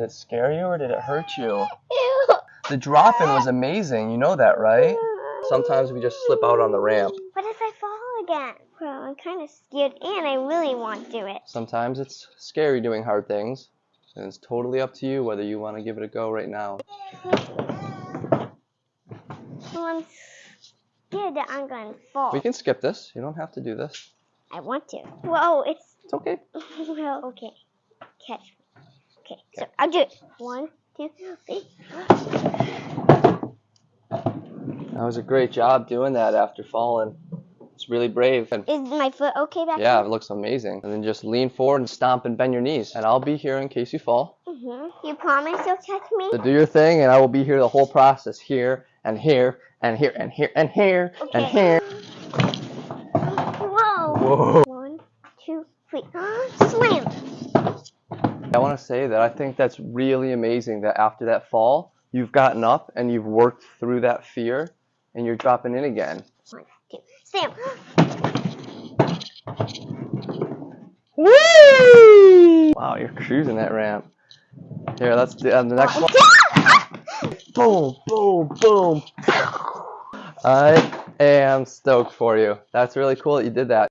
Did it scare you or did it hurt you? Ew. The drop-in was amazing. You know that, right? Sometimes we just slip out on the ramp. What if I fall again? Well, I'm kind of scared and I really want to do it. Sometimes it's scary doing hard things. And it's totally up to you whether you want to give it a go right now. Well, I'm scared that I'm going to fall. We can skip this. You don't have to do this. I want to. Whoa, it's. It's okay. well, okay. Catch. Okay, so I'll do it. One, two, three. That was a great job doing that after falling. It's really brave. And Is my foot okay back yeah, it looks amazing. And then just lean forward and stomp and bend your knees. And I'll be here in case you fall. Mm-hmm. You promise you'll catch me? So do your thing, and I will be here the whole process. Here and here and here and here and here and here. Whoa. Whoa. One, two, three. Slam. I want to say that I think that's really amazing that after that fall, you've gotten up and you've worked through that fear and you're dropping in again. One, two, slam. Whee! Wow, you're cruising that ramp. Here, let's do uh, the next one. Boom, boom, boom. I am stoked for you. That's really cool that you did that.